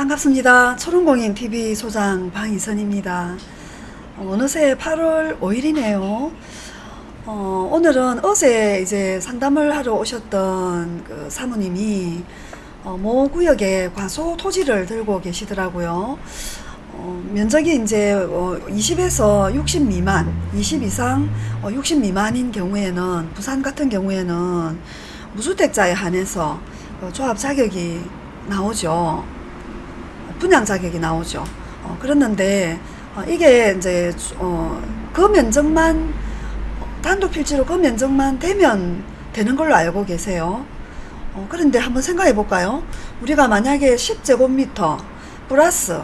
반갑습니다. 초롱공인 TV 소장 방희선입니다. 어, 어느새 8월 5일이네요. 어, 오늘은 어제 이제 상담을 하러 오셨던 그 사모님이 어, 모 구역에 과소 토지를 들고 계시더라고요. 어, 면적이 이제 어, 20에서 60 미만, 20 이상 어, 60 미만인 경우에는 부산 같은 경우에는 무주택자에 한해서 어, 조합 자격이 나오죠. 분양 자격이 나오죠. 어, 그랬는데 어, 이게 이제 어, 그 면적만 단독 필지로 그 면적만 되면 되는 걸로 알고 계세요. 어, 그런데 한번 생각해 볼까요? 우리가 만약에 10제곱미터 플러스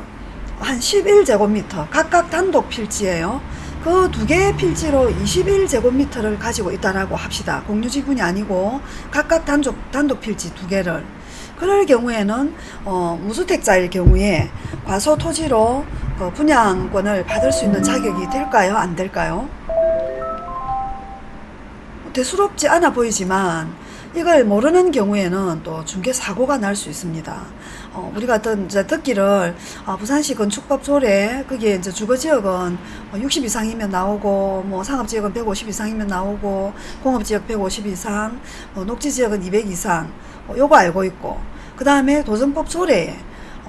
한 11제곱미터 각각 단독 필지예요. 그 두 개의 필지로 21제곱미터를 가지고 있다라고 합시다. 공유지분이 아니고 각각 단독, 단독 필지 두 개를. 그럴 경우에는 어, 무주택자일 경우에 과소 토지로 그 분양권을 받을 수 있는 자격이 될까요? 안 될까요? 대수롭지 않아 보이지만 이걸 모르는 경우에는 또 중개 사고가 날 수 있습니다. 어, 우리가 어떤 이제 듣기를 아, 부산시 건축법 조례 거기에 이제 주거 지역은 60 이상이면 나오고 뭐 상업 지역은 150 이상이면 나오고 공업 지역 150 이상, 뭐 녹지 지역은 200 이상 어, 요거 알고 있고 그 다음에 도정법 조례에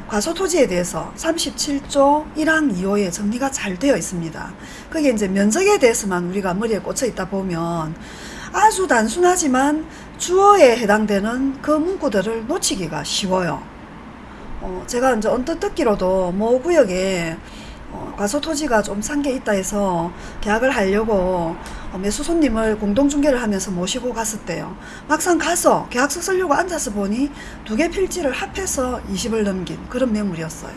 과소 토지에 대해서 37조 1항 2호에 정리가 잘 되어 있습니다. 그게 이제 면적에 대해서만 우리가 머리에 꽂혀 있다 보면 아주 단순하지만 주어에 해당되는 그 문구들을 놓치기가 쉬워요. 어, 제가 이제 언뜻 듣기로도 모 구역에 어, 과소 토지가 좀 산 게 있다 해서 계약을 하려고 어, 매수 손님을 공동중개를 하면서 모시고 갔을 때요. 막상 가서 계약서 쓰려고 앉아서 보니 두 개 필지를 합해서 20을 넘긴 그런 매물이었어요.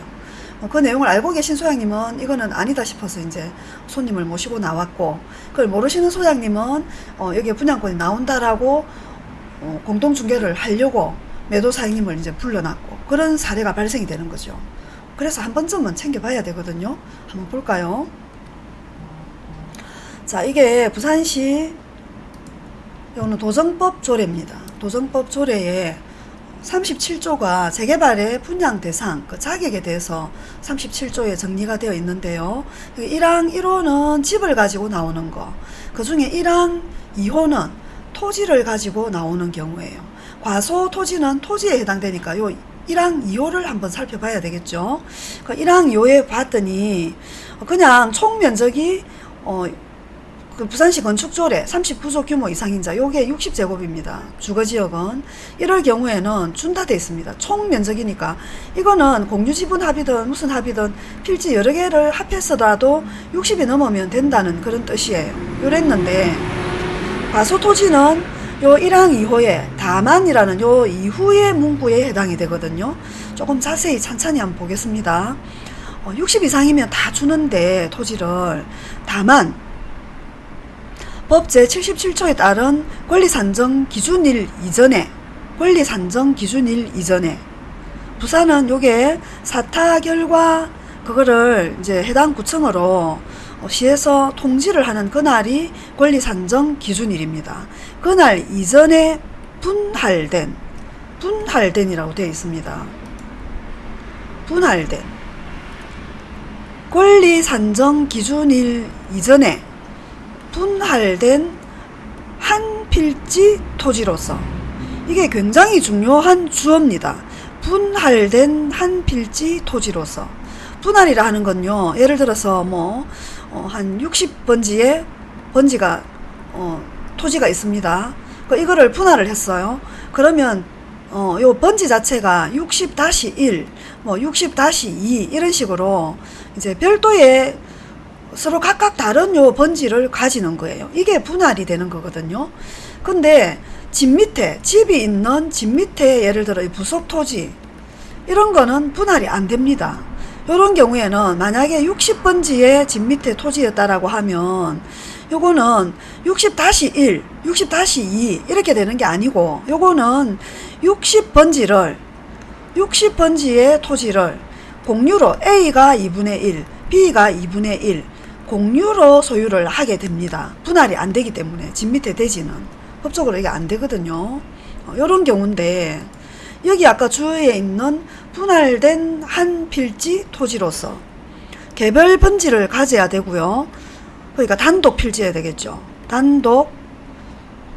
어, 그 내용을 알고 계신 소장님은 이거는 아니다 싶어서 이제 손님을 모시고 나왔고 그걸 모르시는 소장님은 어, 여기에 분양권이 나온다라고 어, 공동중개를 하려고 매도사장님을 이제 불러놨고 그런 사례가 발생이 되는 거죠. 그래서 한 번쯤은 챙겨봐야 되거든요. 한번 볼까요? 자, 이게 부산시 이거는 도정법 조례입니다. 도정법 조례에 37조가 재개발의 분양 대상, 그 자격에 대해서 37조에 정리가 되어 있는데요. 1항 1호는 집을 가지고 나오는 거, 그 중에 1항 2호는 토지를 가지고 나오는 경우예요. 과소 토지는 토지에 해당되니까 요 1항 2호를 한번 살펴봐야 되겠죠. 그 1항 2호에 봤더니 그냥 총 면적이 어, 그 부산시 건축조례 39조 규모 이상인 자 요게 60제곱입니다. 주거지역은 이럴 경우에는 준다 돼 있습니다. 총 면적이니까 이거는 공유지분 합의든 무슨 합의든 필지 여러 개를 합해서라도 60이 넘으면 된다는 그런 뜻이에요. 요랬는데 과소토지는 요 1항 2호에 다만이라는 요 이후의 문구에 해당이 되거든요. 조금 자세히 찬찬히 한번 보겠습니다. 어, 60 이상이면 다 주는데 토지를 다만 법 제77조에 따른 권리산정 기준일 이전에 권리산정 기준일 이전에 부산은 요게 사타 결과 그거를 이제 해당 구청으로 시에서 통지를 하는 그날이 권리산정 기준일입니다. 그날 이전에 분할된 분할된이라고 되어 있습니다. 분할된 권리산정 기준일 이전에 분할된 한 필지 토지로서 이게 굉장히 중요한 주어입니다. 분할된 한 필지 토지로서 분할이라 하는 건요. 예를 들어서 뭐 한 60번지의 번지가 어, 토지가 있습니다. 그 이거를 분할을 했어요. 그러면 어, 요 번지 자체가 60-1, 뭐 60-2 이런 식으로 이제 별도의 서로 각각 다른 요 번지를 가지는 거예요. 이게 분할이 되는 거거든요. 근데 집 밑에 집이 있는 집 밑에 예를 들어 부속 토지 이런 거는 분할이 안 됩니다. 이런 경우에는 만약에 60번지의 집 밑에 토지였다라고 하면 요거는 60-1, 60-2 이렇게 되는 게 아니고 요거는 60번지를 60번지의 토지를 공유로 A가 2분의 1, B가 2분의 1 공유로 소유를 하게 됩니다. 분할이 안 되기 때문에 집 밑에 대지는 법적으로 이게 안 되거든요. 어, 이런 경우인데 여기 아까 주위에 있는 분할된 한 필지 토지로서 개별 번지를 가져야 되고요. 그러니까 단독 필지해야 되겠죠. 단독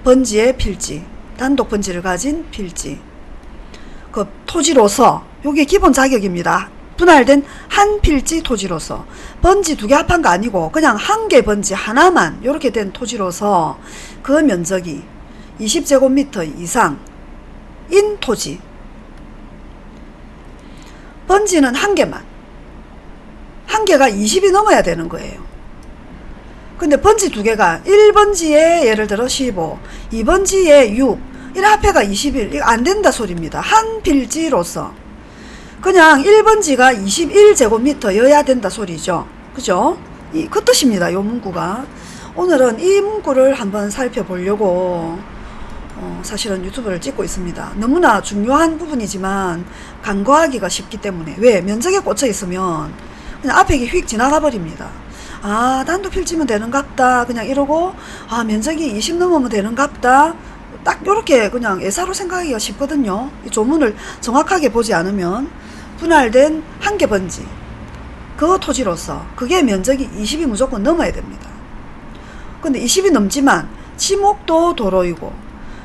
번지의 필지, 단독 번지를 가진 필지. 그 토지로서 요게 기본 자격입니다. 분할된 한 필지 토지로서 번지 두 개 합한 거 아니고 그냥 한 개 번지 하나만 이렇게 된 토지로서 그 면적이 20제곱미터 이상 인 토지 번지는 한 개만 한 개가 20이 넘어야 되는 거예요. 근데 번지 두 개가 1번지에 예를 들어 15, 2번지에 6, 1 합해가 21, 이거 안 된다 소리입니다. 한 필지로서. 그냥 1번지가 21제곱미터여야 된다 소리죠. 그죠? 이, 그 뜻입니다. 요 문구가. 오늘은 이 문구를 한번 살펴보려고 어, 사실은 유튜브를 찍고 있습니다. 너무나 중요한 부분이지만 간과하기가 쉽기 때문에 왜 면적에 꽂혀 있으면 그냥 앞에 휙 지나가 버립니다. 아 단독 필지면 되는갑다 그냥 이러고 아 면적이 20 넘으면 되는갑다 딱 요렇게 그냥 예사로 생각하기가 쉽거든요. 이 조문을 정확하게 보지 않으면 분할된 한 개 번지 그 토지로서 그게 면적이 20이 무조건 넘어야 됩니다. 근데 20이 넘지만 지목도 도로이고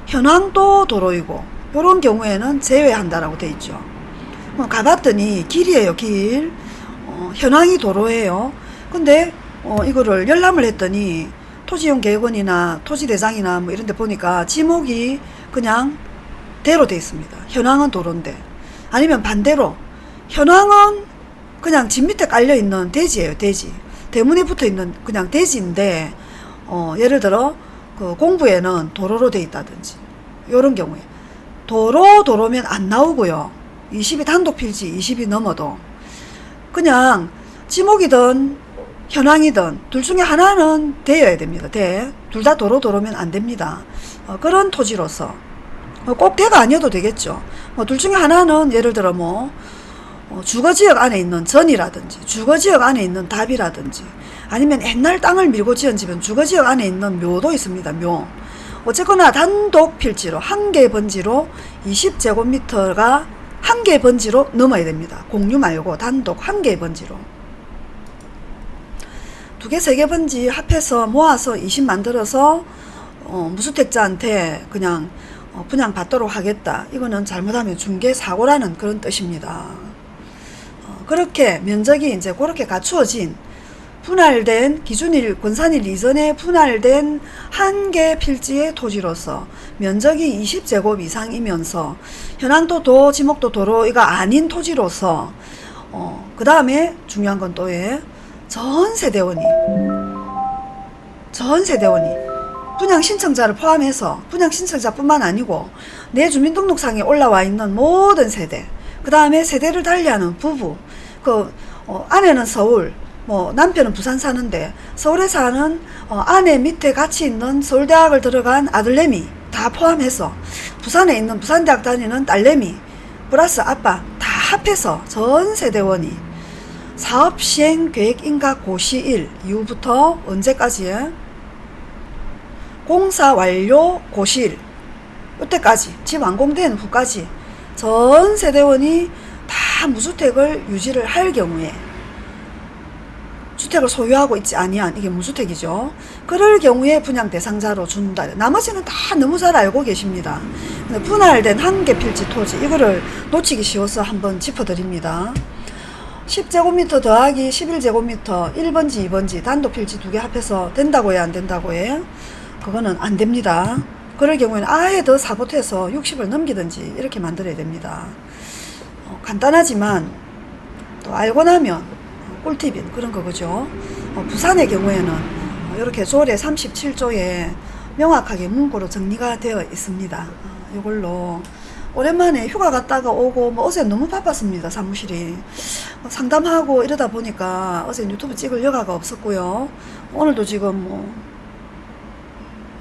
현황도 도로이고 요런 경우에는 제외한다라고 돼 있죠. 뭐 가봤더니 길이에요 길 어, 현황이 도로예요. 근데 어, 이거를 열람을 했더니 토지용 계획원이나 토지대장이나 뭐 이런 데 보니까 지목이 그냥 대로 돼 있습니다. 현황은 도로인데 아니면 반대로 현황은 그냥 집 밑에 깔려 있는 대지예요 대지 대문에 붙어 있는 그냥 대지인데 어, 예를 들어 그 공부에는 도로로 돼 있다든지 요런 경우에 도로 도로면 안 나오고요 20이 단독 필지 20이 넘어도 그냥 지목이든 현황이든 둘 중에 하나는 되어야 됩니다. 대. 둘다 도로 도로면 안 됩니다. 어, 그런 토지로서 어, 꼭 대가 아니어도 되겠죠. 뭐 둘 중에 하나는 예를 들어 뭐 어, 주거지역 안에 있는 전이라든지 주거지역 안에 있는 답이라든지 아니면 옛날 땅을 밀고 지은 집은 주거지역 안에 있는 묘도 있습니다. 묘. 어쨌거나 단독 필지로 한 개 번지로 20제곱미터가 한 개 번지로 넘어야 됩니다. 공유 말고 단독 한 개 번지로. 두 개, 세 개 번지 합해서 모아서 20 만들어서 어, 무주택자한테 그냥 어, 분양 받도록 하겠다. 이거는 잘못하면 중개 사고라는 그런 뜻입니다. 어, 그렇게 면적이 이제 그렇게 갖추어진 분할된 기준일 권산일 이전에 분할된 한 개 필지의 토지로서 면적이 20제곱 이상이면서 현황도 도 지목도 도로가 아닌 토지로서 어, 그 다음에 중요한 건 또예 전 세대원이 전 세대원이 분양 신청자를 포함해서 분양 신청자뿐만 아니고 내 주민등록상에 올라와 있는 모든 세대 그 다음에 세대를 달리하는 부부 그 어, 아내는 서울 뭐 남편은 부산 사는데 서울에 사는 어, 아내 밑에 같이 있는 서울대학을 들어간 아들내미 다 포함해서 부산에 있는 부산대학 다니는 딸내미 플러스 아빠 다 합해서 전 세대원이 사업 시행 계획 인가 고시일 이후부터 언제까지 공사 완료 고시일. 이때까지 집 완공된 후까지 전 세대원이 다 무주택을 유지를 할 경우에 주택을 소유하고 있지 아니한 이게 무주택이죠. 그럴 경우에 분양 대상자로 준다. 나머지는 다 너무 잘 알고 계십니다. 분할된 한 개 필지 토지 이거를 놓치기 쉬워서 한번 짚어드립니다. 10제곱미터 더하기 11제곱미터 1번지 2번지 단독 필지 두 개 합해서 된다고 해안 된다고 해 그거는 안 됩니다 그럴 경우에는 아예 더 사보태서 60을 넘기든지 이렇게 만들어야 됩니다 어, 간단하지만 또 알고 나면 꿀팁인 그런 거죠? 어, 부산의 경우에는 어, 이렇게 조례 37조에 명확하게 문구로 정리가 되어 있습니다. 어, 이걸로 오랜만에 휴가 갔다가 오고 뭐 어제 너무 바빴습니다 사무실이. 뭐 상담하고 이러다 보니까 어제 유튜브 찍을 여가가 없었고요. 오늘도 지금 뭐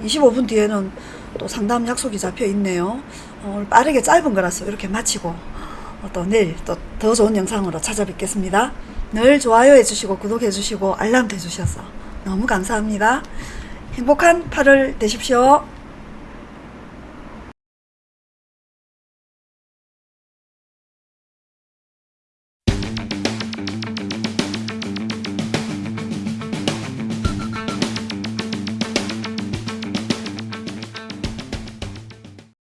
25분 뒤에는 또 상담 약속이 잡혀 있네요. 어, 빠르게 짧은 거라서 이렇게 마치고 어, 또 내일 또 더 좋은 영상으로 찾아뵙겠습니다. 늘 좋아요 해주시고 구독해 주시고 알람 해주셔서 너무 감사합니다. 행복한 8월 되십시오